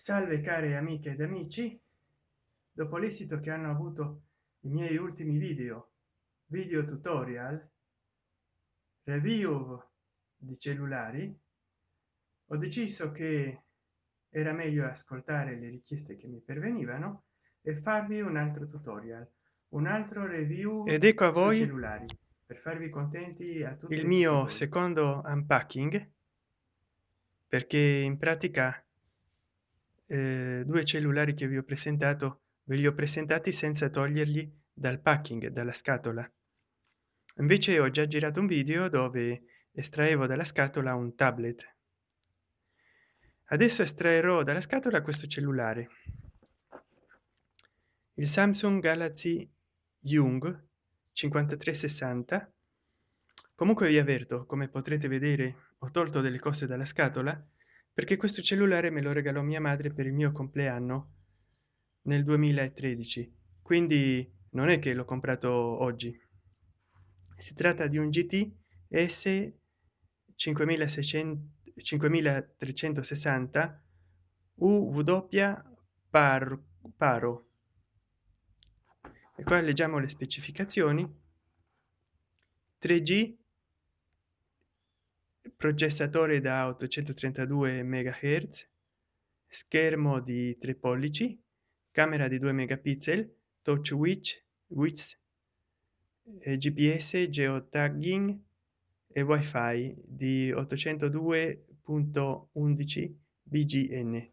salve care amiche ed amici. Dopo l'esito che hanno avuto i miei ultimi video video tutorial review di cellulari ho deciso che era meglio ascoltare le richieste che mi pervenivano e farvi un altro tutorial un altro review ed ecco a voi cellulari per farvi contenti a tutti il mio secondo unpacking perché in pratica eh, due cellulari che vi ho presentato ve li ho presentati senza toglierli dal packing dalla scatola. Invece ho già girato un video dove estraevo dalla scatola un tablet. Adesso estraerò dalla scatola questo cellulare. Il samsung galaxy young 5360 comunque vi avverto come potrete vedere ho tolto delle cose dalla scatola perché questo cellulare me lo regalò mia madre per il mio compleanno nel 2013 quindi non è che l'ho comprato oggi. Si tratta di un gt s 5600 5360 uw par paro. E qua leggiamo le specificazioni. 3g processatore da 832 megahertz schermo di 3 pollici camera di 2 megapixel touch witch wits gps geotagging e wifi di 802.11 bgn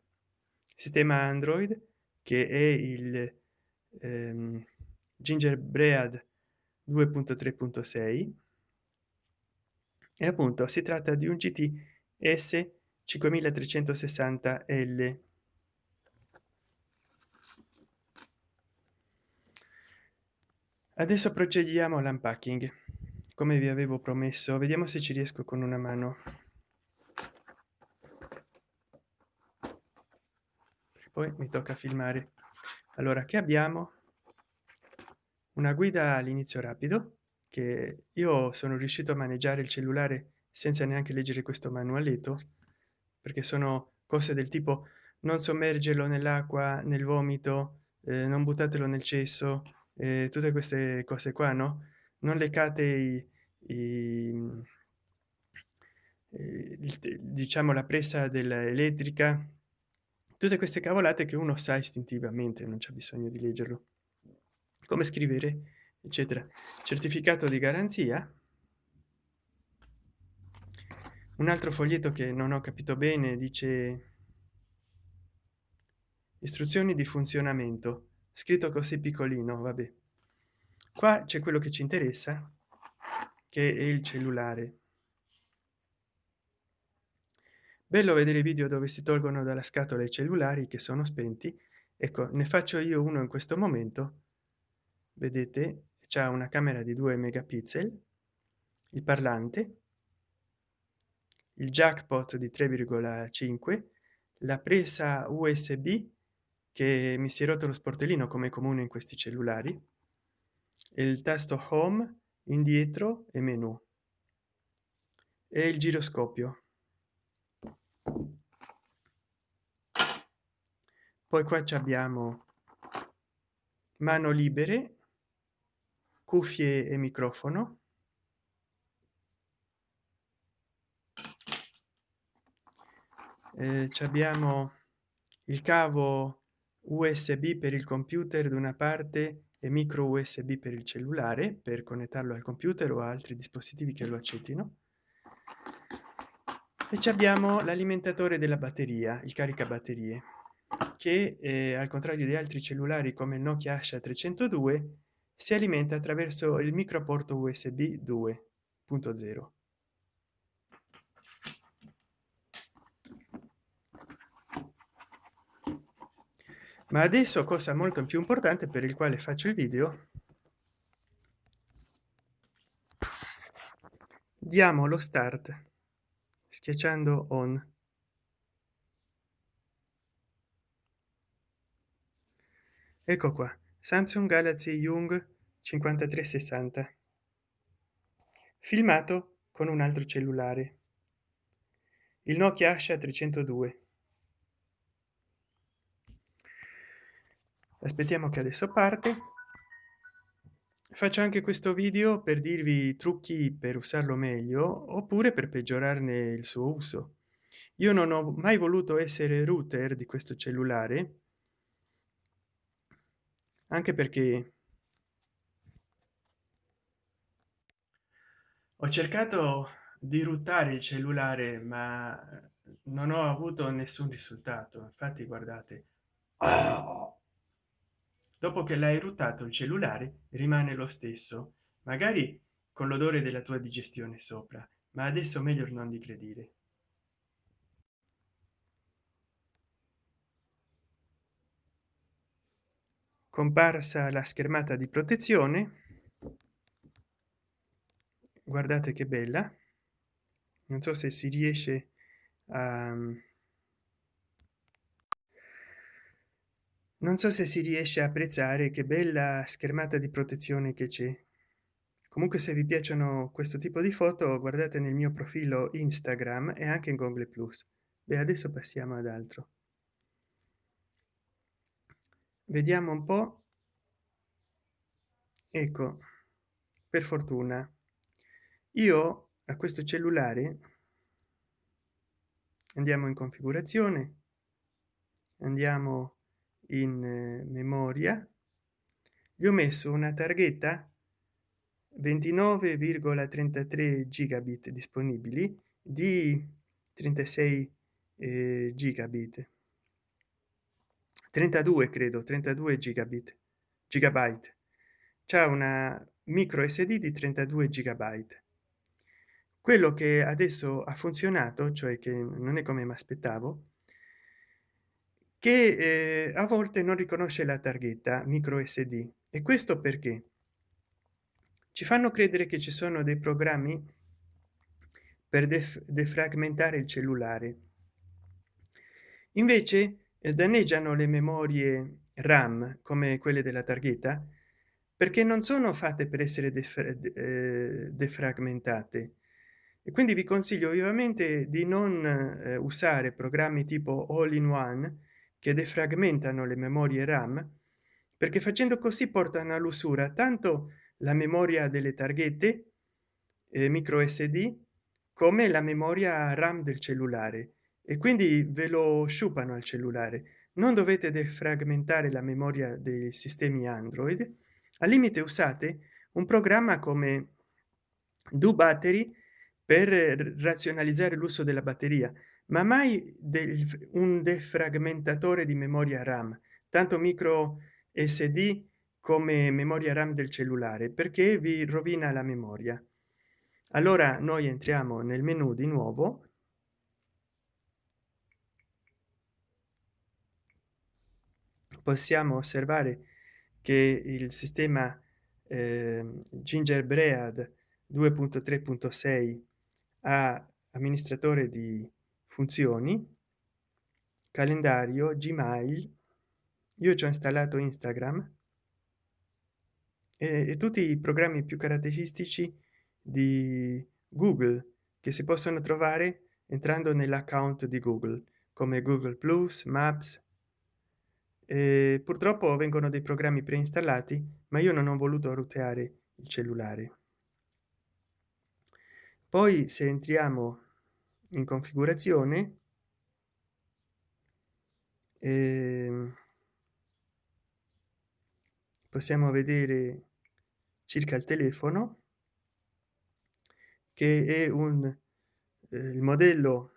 sistema android che è il ehm, gingerbread 2.3.6 e appunto si tratta di un gt s 5360 l. Adesso procediamo all'unpacking come vi avevo promesso vediamo se ci riesco con una mano. Poi mi tocca filmare. Allora che abbiamo? Una guida all'inizio rapido che io sono riuscito a maneggiare il cellulare senza neanche leggere questo manualetto perché sono cose del tipo non sommergerlo nell'acqua nel vomito eh, non buttatelo nel cesso eh, tutte queste cose qua no? Non leccate i, i, eh, diciamo la presa dell'elettrica tutte queste cavolate che uno sa istintivamente non c'è bisogno di leggerlo. Come scrivere eccetera. Certificato di garanzia. Un altro foglietto che non ho capito bene dice istruzioni di funzionamento scritto così piccolino vabbè. Qua c'è quello che ci interessa che è il cellulare. Bello vedere video dove si tolgono dalla scatola i cellulari che sono spenti. Ecco ne faccio io uno in questo momento. Vedete c'è una camera di 2 megapixel il parlante il jackpot di 3,5 la presa usb che mi si è rotto lo sportellino come comune in questi cellulari il tasto home indietro e menu e il giroscopio. Poi qua abbiamo mano libere cuffie e microfono. Eh, abbiamo il cavo usb per il computer da una parte e micro usb per il cellulare per connetterlo al computer o altri dispositivi che lo accettino. E abbiamo l'alimentatore della batteria il carica batterie che eh, al contrario di altri cellulari come il nokia asha 302 si alimenta attraverso il microporto usb 2.0 ma adesso cosa molto più importante per il quale faccio il video? Diamo lo start schiacciando on. Ecco qua samsung galaxy young 5360 filmato con un altro cellulare. Il nokia asha 302 aspettiamo che adesso parte. Faccio anche questo video per dirvi trucchi per usarlo meglio oppure per peggiorarne il suo uso. Io non ho mai voluto essere router di questo cellulare anche perché ho cercato di ruttare il cellulare ma non ho avuto nessun risultato. Infatti guardate. Dopo che l'hai ruttato il cellulare rimane lo stesso. Magari con l'odore della tua digestione sopra ma adesso meglio non di credere comparsa la schermata di protezione. Guardate che bella. Non so se si riesce a non so se si riesce a apprezzare che bella schermata di protezione che c'è. Comunque se vi piacciono questo tipo di foto guardate nel mio profilo instagram e anche in google plus. Beh adesso passiamo ad altro vediamo un po. Ecco per fortuna. Io a questo cellulare andiamo in configurazione andiamo in eh, memoria. Gli ho messo una targhetta 29,33 gigabit disponibili di 36 eh, gigabit 32 credo 32 gigabit gigabyte. C'è una micro sd di 32 gigabyte. Quello che adesso ha funzionato cioè che non è come mi aspettavo che eh, a volte non riconosce la targhetta micro sd e questo perché? Ci fanno credere che ci sono dei programmi per def defragmentare il cellulare. Invece danneggiano le memorie ram come quelle della targhetta perché non sono fatte per essere eh, defragmentate. E quindi vi consiglio vivamente di non eh, usare programmi tipo all in one che defragmentano le memorie ram perché facendo così portano all'usura tanto la memoria delle targhette eh, micro sd come la memoria ram del cellulare e quindi ve lo sciupano al cellulare. Non dovete defragmentare la memoria dei sistemi android. Al limite usate un programma come do battery per razionalizzare l'uso della batteria ma mai del, un defragmentatore di memoria ram tanto micro sd come memoria ram del cellulare perché vi rovina la memoria. Allora noi entriamo nel menu di nuovo possiamo osservare che il sistema eh, gingerbread 2.3.6 ha amministratore di funzioni calendario gmail io ci ho installato instagram e, e tutti i programmi più caratteristici di google che si possono trovare entrando nell'account di google come google plus maps e purtroppo vengono dei programmi preinstallati ma io non ho voluto ruteare il cellulare. Poi se entriamo in configurazione eh, possiamo vedere circa il telefono che è un eh, il modello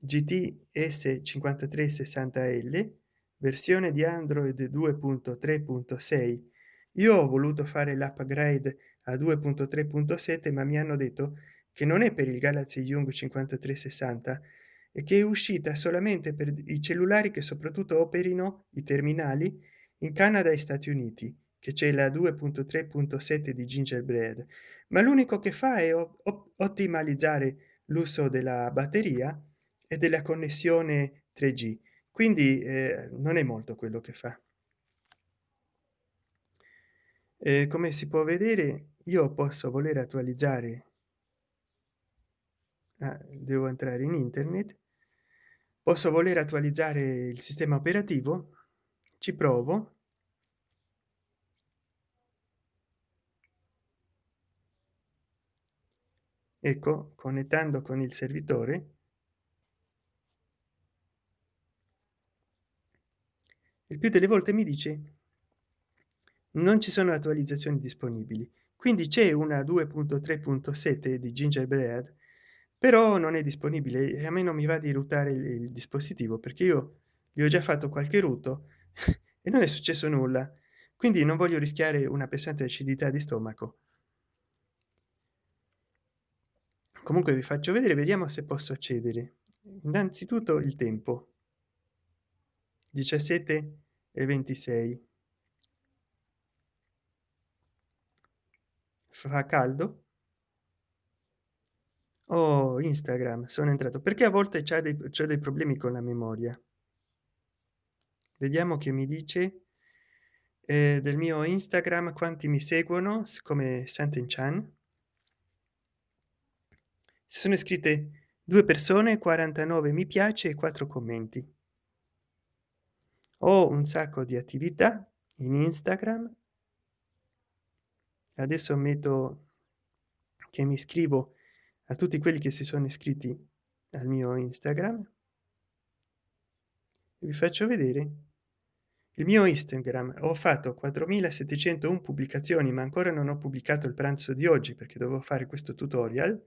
gts 5360 l versione di android 2.3.6 io ho voluto fare l'upgrade a 2.3.7 ma mi hanno detto che non è per il galaxy young 5360 e che è uscita solamente per i cellulari che soprattutto operino i terminali in canada e stati uniti che c'è la 2.3.7 di gingerbread. Ma l'unico che fa è ottimalizzare l'uso della batteria e della connessione 3g quindi eh, non è molto quello che fa. Eh, come si può vedere io posso voler attualizzare ah, devo entrare in internet posso voler attualizzare il sistema operativo ci provo. Ecco connettendo con il servitore il più delle volte mi dice non ci sono attualizzazioni disponibili. Quindi c'è una 2.3.7 di gingerbread però non è disponibile e a me non mi va di ruotare il, il dispositivo perché io gli ho già fatto qualche ruto e non è successo nulla. Quindi non voglio rischiare una pesante acidità di stomaco. Comunque vi faccio vedere vediamo se posso accedere. Innanzitutto il tempo 17 e 26 fa caldo? Oh instagram sono entrato. Perché a volte c'è dei, dei problemi con la memoria? Vediamo che mi dice eh, del mio instagram quanti mi seguono come santen chan. Si sono iscritte due persone 49 mi piace e quattro commenti ho un sacco di attività in instagram. Adesso metto che mi iscrivo a tutti quelli che si sono iscritti al mio instagram. Vi faccio vedere. Il mio instagram ho fatto 4701 pubblicazioni ma ancora non ho pubblicato il pranzo di oggi perché dovevo fare questo tutorial.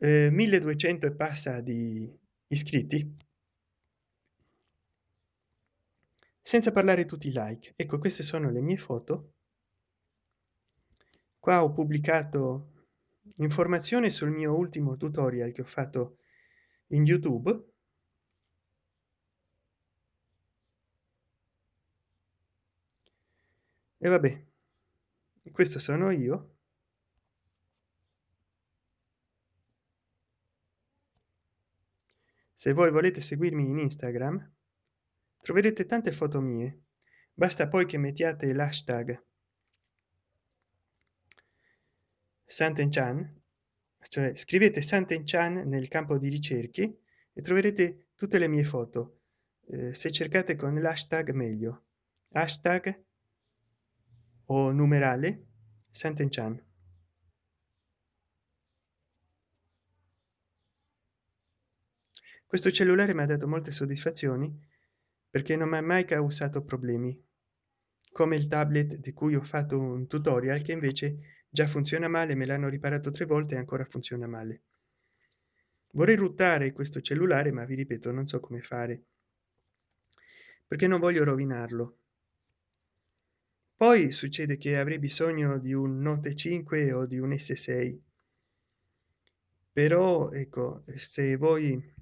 Eh, 1200 e passa di iscritti senza parlare tutti i like. Ecco queste sono le mie foto. Qua ho pubblicato informazioni sul mio ultimo tutorial che ho fatto in youtube. E vabbè questo sono io. Se voi volete seguirmi in instagram troverete tante foto mie. Basta poi che mettiate l'hashtag. Santen chan cioè scrivete santen chan nel campo di ricerche e troverete tutte le mie foto. Eh, se cercate con l'hashtag meglio. Hashtag o numerale santen chan questo cellulare mi ha dato molte soddisfazioni perché non mi ha mai causato problemi come il tablet di cui ho fatto un tutorial che invece già funziona male me l'hanno riparato tre volte e ancora funziona male. Vorrei ruttare questo cellulare ma vi ripeto non so come fare perché non voglio rovinarlo. Poi succede che avrei bisogno di un note 5 o di un s6 però ecco se voi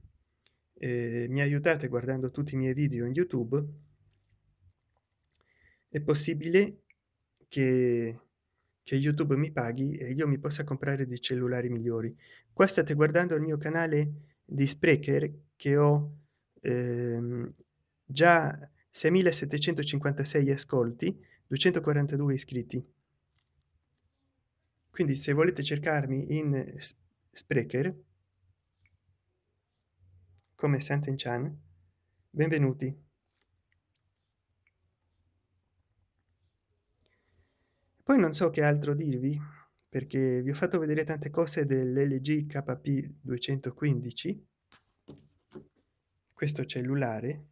eh, mi aiutate guardando tutti i miei video in youtube è possibile che, che youtube mi paghi e io mi possa comprare dei cellulari migliori. Qua state guardando il mio canale di sprecher che ho ehm, già 6756 ascolti 242 iscritti. Quindi se volete cercarmi in sprecher come Santen Chan. Benvenuti. Poi non so che altro dirvi perché vi ho fatto vedere tante cose dell'LG KP 215 questo cellulare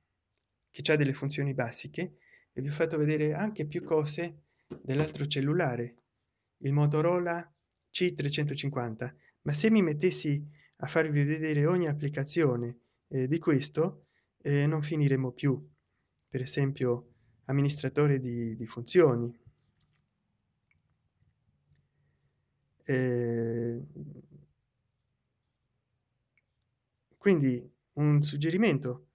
che ha delle funzioni basiche e vi ho fatto vedere anche più cose dell'altro cellulare il Motorola C350 ma se mi mettessi a farvi vedere ogni applicazione eh, di questo eh, non finiremo più. Per esempio amministratore di, di funzioni. Eh, quindi un suggerimento.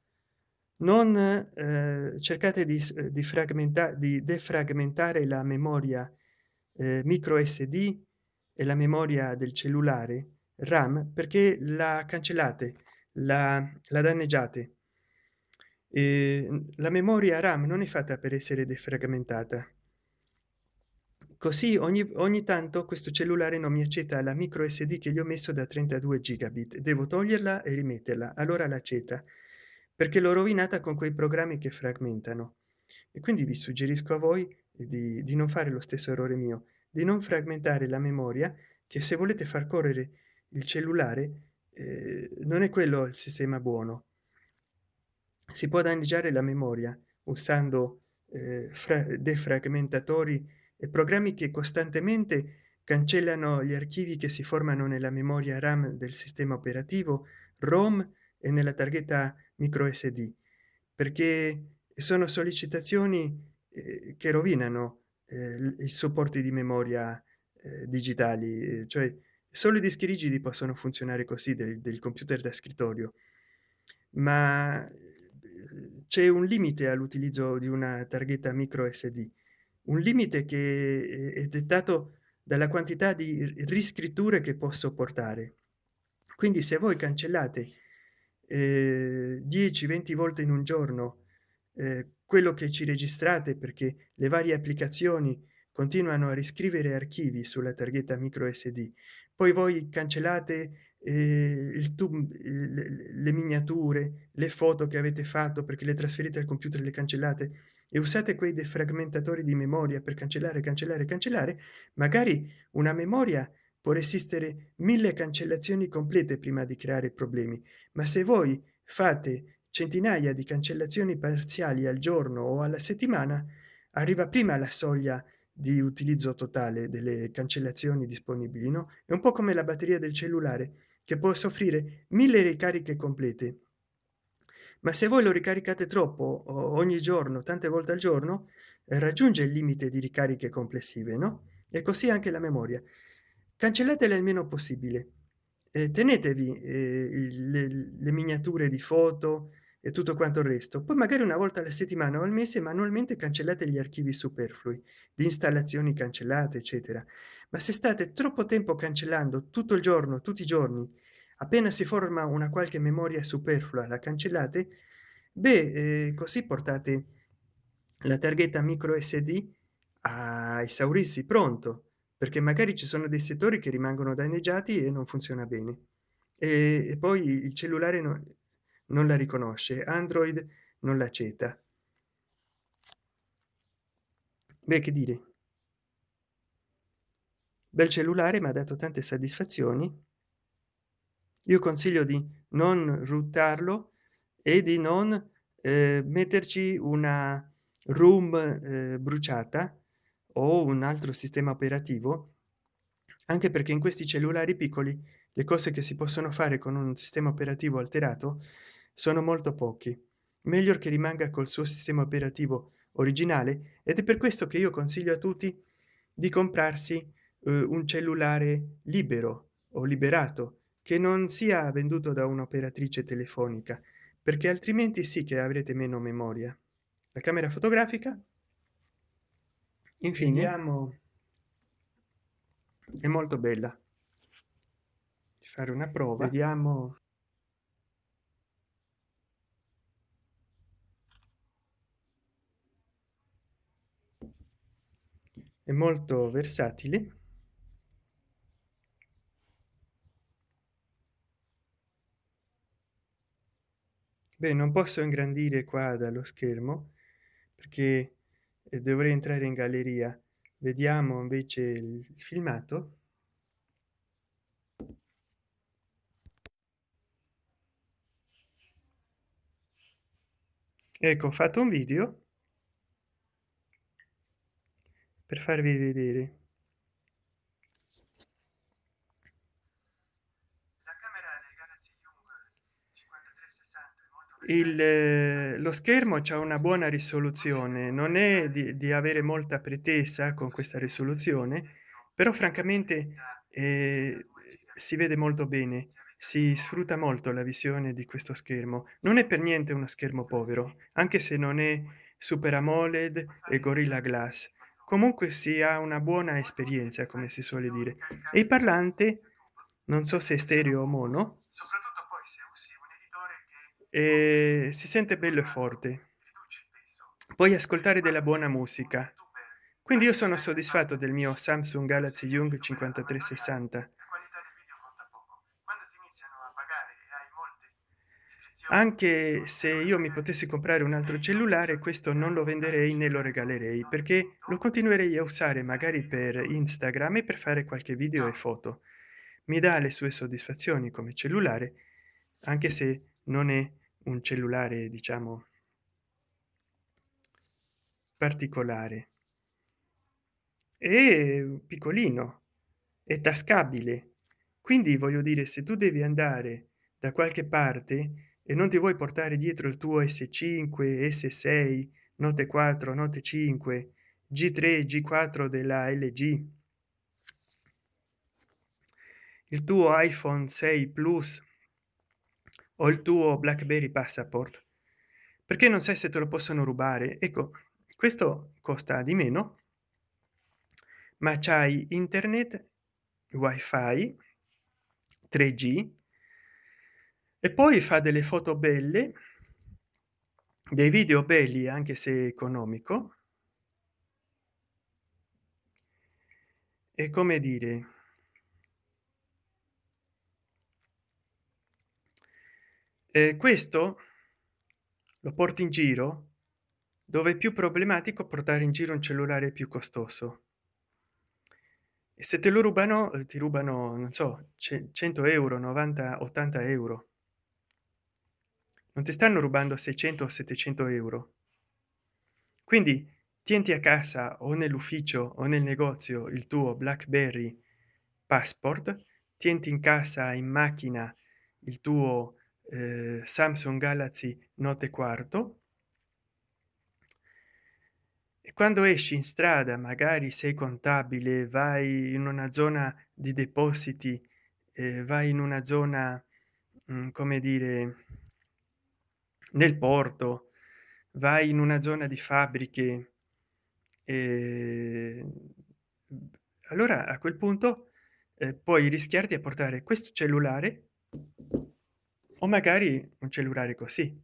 Non eh, cercate di, di fragmentare di defragmentare la memoria eh, micro sd e la memoria del cellulare ram perché la cancellate la, la danneggiate. E la memoria ram non è fatta per essere defragmentata. Così ogni, ogni tanto questo cellulare non mi accetta la micro sd che gli ho messo da 32 gigabit. Devo toglierla e rimetterla. Allora l'accetta perché l'ho rovinata con quei programmi che fragmentano. E quindi vi suggerisco a voi di, di non fare lo stesso errore mio di non fragmentare la memoria che se volete far correre il cellulare eh, non è quello il sistema buono. Si può danneggiare la memoria usando eh, defragmentatori e programmi che costantemente cancellano gli archivi che si formano nella memoria ram del sistema operativo rom e nella targhetta micro sd perché sono sollecitazioni eh, che rovinano eh, i supporti di memoria eh, digitali cioè solo i dischi rigidi possono funzionare così del, del computer da scrittorio ma eh, c'è un limite all'utilizzo di una targhetta micro sd un limite che è dettato dalla quantità di riscritture che posso portare. Quindi se voi cancellate eh, 10 20 volte in un giorno eh, quello che ci registrate perché le varie applicazioni continuano a riscrivere archivi sulla targhetta micro sd poi voi cancellate eh, il tub le, le miniature le foto che avete fatto perché le trasferite al computer le cancellate e usate quei defragmentatori di memoria per cancellare cancellare cancellare magari una memoria può resistere mille cancellazioni complete prima di creare problemi. Ma se voi fate centinaia di cancellazioni parziali al giorno o alla settimana arriva prima la soglia di utilizzo totale delle cancellazioni disponibili no è un po come la batteria del cellulare che può soffrire mille ricariche complete. Ma se voi lo ricaricate troppo ogni giorno tante volte al giorno raggiunge il limite di ricariche complessive no? E così anche la memoria. Cancellatele il meno possibile. Eh, tenetevi eh, le, le, miniature di foto e tutto quanto il resto. Poi magari una volta alla settimana o al mese manualmente cancellate gli archivi superflui di installazioni cancellate eccetera. Ma se state troppo tempo cancellando tutto il giorno tutti i giorni appena si forma una qualche memoria superflua la cancellate beh eh, così portate la targhetta micro sd a esaurirsi pronto perché magari ci sono dei settori che rimangono danneggiati e non funziona bene. E, e poi il cellulare non, non la riconosce android non l'accetta. Beh che dire. Bel cellulare mi ha dato tante soddisfazioni. Io consiglio di non ruttarlo e di non eh, metterci una room eh, bruciata o un altro sistema operativo anche perché in questi cellulari piccoli le cose che si possono fare con un sistema operativo alterato sono molto pochi. Meglio che rimanga col suo sistema operativo originale ed è per questo che io consiglio a tutti di comprarsi eh, un cellulare libero o liberato che non sia venduto da un'operatrice telefonica perché altrimenti sì che avrete meno memoria. La camera fotografica. Infine. Vediamo. è molto bella. Fare una prova. Vediamo è molto versatile. Beh non posso ingrandire qua dallo schermo perché eh, dovrei entrare in galleria. Vediamo invece il filmato. Ecco ho fatto un video per farvi vedere. Il eh, lo schermo c'è una buona risoluzione non è di, di, avere molta pretesa con questa risoluzione però francamente eh, si vede molto bene si sfrutta molto la visione di questo schermo. Non è per niente uno schermo povero anche se non è super amoled e gorilla glass comunque si ha una buona esperienza come si suole dire. E il parlante non so se è stereo o mono e si sente bello e forte. puoi ascoltare della buona musica. quindi io sono soddisfatto del mio samsung galaxy young 5360 anche se io mi potessi comprare un altro cellulare questo non lo venderei né lo regalerei perché lo continuerei a usare magari per instagram e per fare qualche video e foto. Mi dà le sue soddisfazioni come cellulare anche se non è un cellulare diciamo particolare. È piccolino è tascabile. Quindi voglio dire se tu devi andare da qualche parte e non ti vuoi portare dietro il tuo s5 s6 note 4 note 5 g3 g4 della lg il tuo iphone 6 plus o il tuo blackberry passport? Perché non sai se te lo possono rubare? Ecco questo costa di meno ma c'hai internet wifi 3g e poi fa delle foto belle dei video belli anche se economico. E come dire eh, questo lo porti in giro dove è più problematico portare in giro un cellulare più costoso. E se te lo rubano ti rubano non so 100 euro 90 80 euro non ti stanno rubando 600 o 700 euro. Quindi tienti a casa o nell'ufficio o nel negozio il tuo blackberry passport tienti in casa in macchina il tuo eh, samsung galaxy note quarto. E quando esci in strada magari sei contabile vai in una zona di depositi eh, vai in una zona mh, mm, come dire nel porto vai in una zona di fabbriche eh, allora a quel punto eh, puoi rischiarti a portare questo cellulare o magari un cellulare così.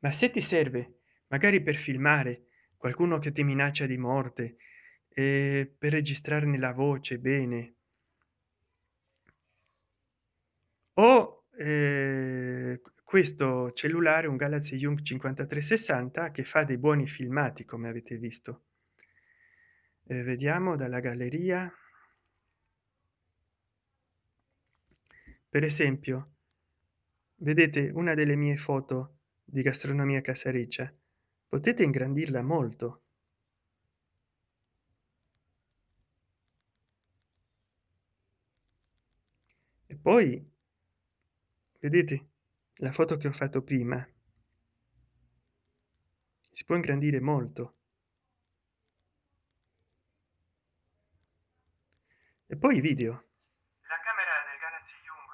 Ma se ti serve magari per filmare qualcuno che ti minaccia di morte e per registrarne la voce bene. O eh, questo cellulare un galaxy young 5360 che fa dei buoni filmati come avete visto. Eh, vediamo dalla galleria. Per esempio vedete una delle mie foto di gastronomia casareccia. Potete ingrandirla molto. E poi vedete la foto che ho fatto prima si può ingrandire molto. E poi video. La camera del galaxy young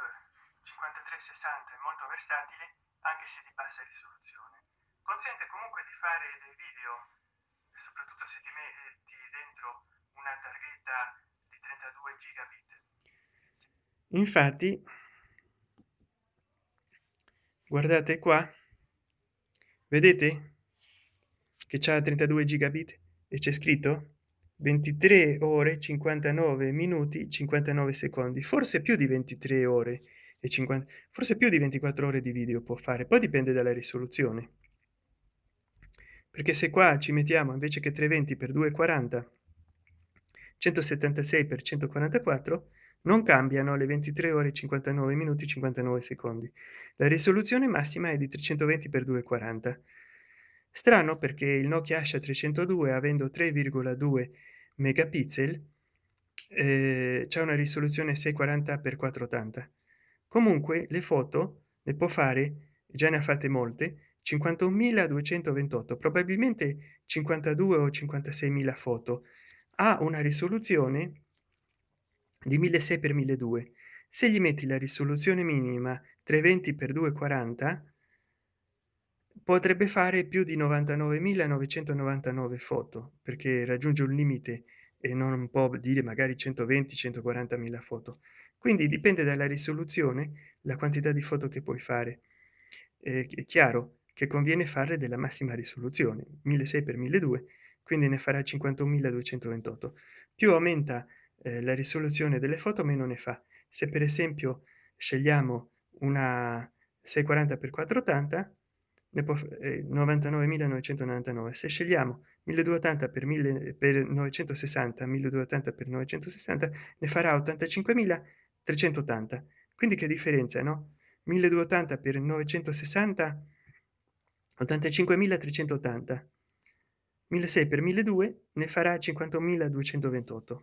5360 è molto versatile anche se di bassa risoluzione. Consente comunque di fare dei video soprattutto se ti metti dentro una targhetta di 32 gigabit. Infatti guardate qua. Vedete? Che c'è 32 gigabit. E c'è scritto? 23 ore 59 minuti 59 secondi. Forse più di 23 ore e 50 forse più di 24 ore di video può fare. Poi dipende dalla risoluzione. Perché se qua ci mettiamo invece che 320 per 240 176 per 144 non cambiano le 23 ore 59 minuti 59 secondi. La risoluzione massima è di 320 x 240 strano perché il nokia asha 302 avendo 3,2 megapixel eh, c'è una risoluzione 640 x 480 comunque le foto ne può fare già ne ha fatte molte 51.228 probabilmente 52 o 56.000 foto. Ha una risoluzione di 1600 per 1200 se gli metti la risoluzione minima 320 per 240 potrebbe fare più di 99.999 foto perché raggiunge un limite e non può dire magari 120 140 mila foto. Quindi dipende dalla risoluzione la quantità di foto che puoi fare. È chiaro che conviene farle della massima risoluzione 1600 per 1200 quindi ne farà 51.228 più aumenta eh, la risoluzione delle foto meno ne fa. Se per esempio scegliamo una 640 per 480 ne può eh, 99.999 se scegliamo 1280 per 1000 per 960 1280 per 960 ne farà 85.380 quindi che differenza no? 1280 per 960 85.380 1600 per 1200 ne farà 51.228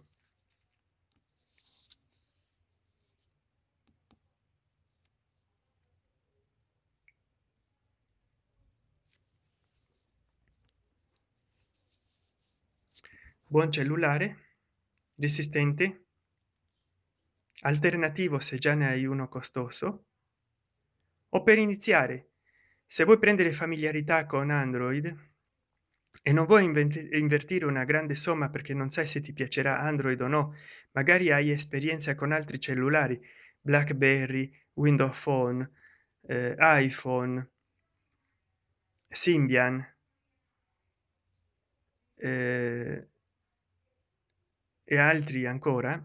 buon cellulare resistente alternativo se già ne hai uno costoso. O per iniziare se vuoi prendere familiarità con android e non vuoi invertire una grande somma perché non sai se ti piacerà android o no magari hai esperienza con altri cellulari blackberry windows phone eh, iphone symbian eh, e altri ancora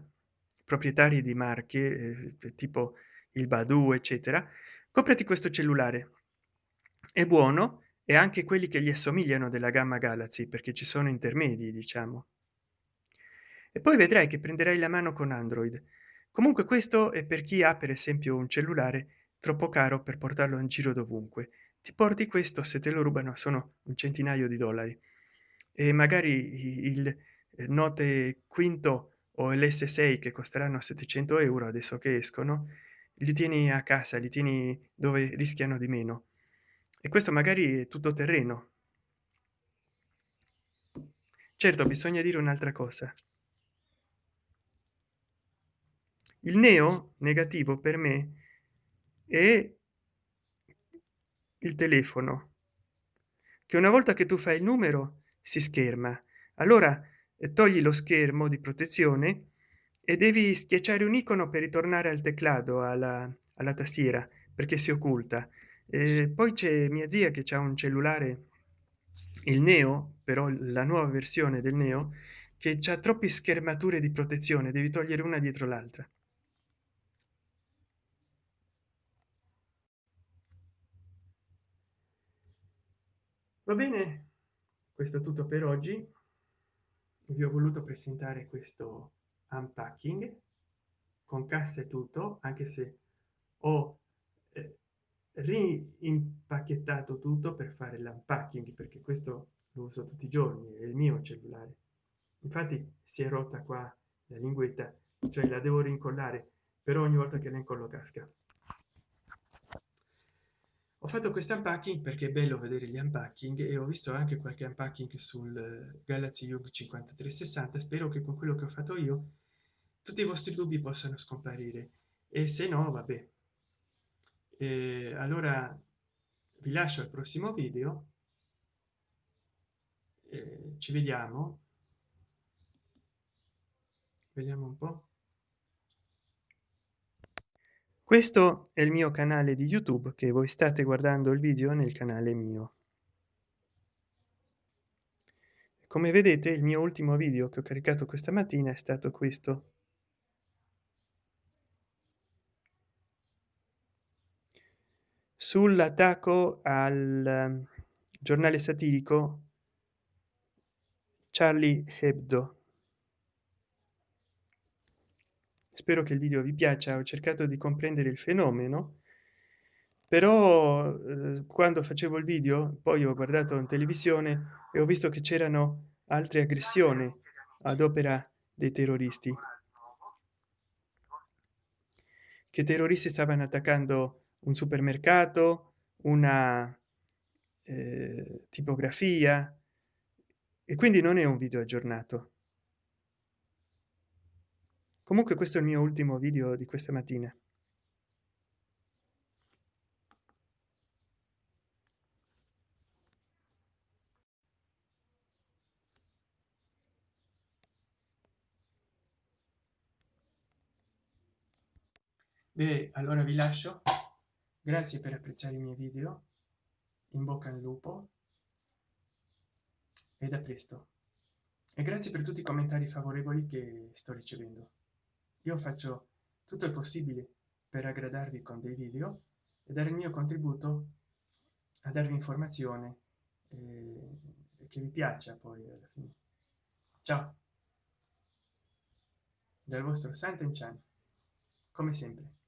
proprietari di marche eh, tipo il badu eccetera comprati questo cellulare. È buono e anche quelli che gli assomigliano della gamma galaxy perché ci sono intermedi diciamo. E poi vedrai che prenderai la mano con android. Comunque questo è per chi ha per esempio un cellulare troppo caro per portarlo in giro dovunque. Ti porti questo se te lo rubano sono un centinaio di dollari. E magari il note quinto o l's6 che costeranno 700 euro adesso che escono li tieni a casa li tieni dove rischiano di meno. E questo magari è tutto terreno. Certo bisogna dire un'altra cosa. Il neo negativo per me è il telefono che una volta che tu fai il numero si scherma. Allora togli lo schermo di protezione e devi schiacciare un icono per ritornare al teclado alla, alla tastiera perché si occulta. E poi c'è mia zia che ha un cellulare il neo però la nuova versione del neo che ha troppe schermature di protezione devi togliere una dietro l'altra. Va bene questo è tutto per oggi vi ho voluto presentare questo unpacking con cassa e tutto anche se ho eh, rimpacchettato tutto per fare l'unpacking perché questo lo uso tutti i giorni è il mio cellulare. Infatti si è rotta qua la linguetta cioè la devo rincollare però ogni volta che la incollo casca ho fatto questo unpacking perché è bello vedere gli unpacking e ho visto anche qualche unpacking sul galaxy yoga 5360 spero che con quello che ho fatto io tutti i vostri dubbi possano scomparire. E se no vabbè. E allora vi lascio al prossimo video. Eh, ci vediamo. Vediamo un po questo è il mio canale di youtube che voi state guardando il video nel canale mio. Come vedete il mio ultimo video che ho caricato questa mattina è stato questo. Sull'attacco al ehm, giornale satirico charlie hebdo spero che il video vi piaccia ho cercato di comprendere il fenomeno però eh, quando facevo il video poi ho guardato in televisione e ho visto che c'erano altre aggressioni ad opera dei terroristi. Che terroristi stavano attaccando un supermercato una eh, tipografia e quindi non è un video aggiornato comunque questo è il mio ultimo video di questa mattina Beh, allora vi lascio. Grazie per apprezzare i miei video. In bocca al lupo. E da presto. E grazie per tutti i commentari favorevoli che sto ricevendo io faccio tutto il possibile per aggradarvi con dei video e dare il mio contributo a darvi informazione eh, che vi piaccia poi alla fine. Ciao. Dal vostro santo in chan come sempre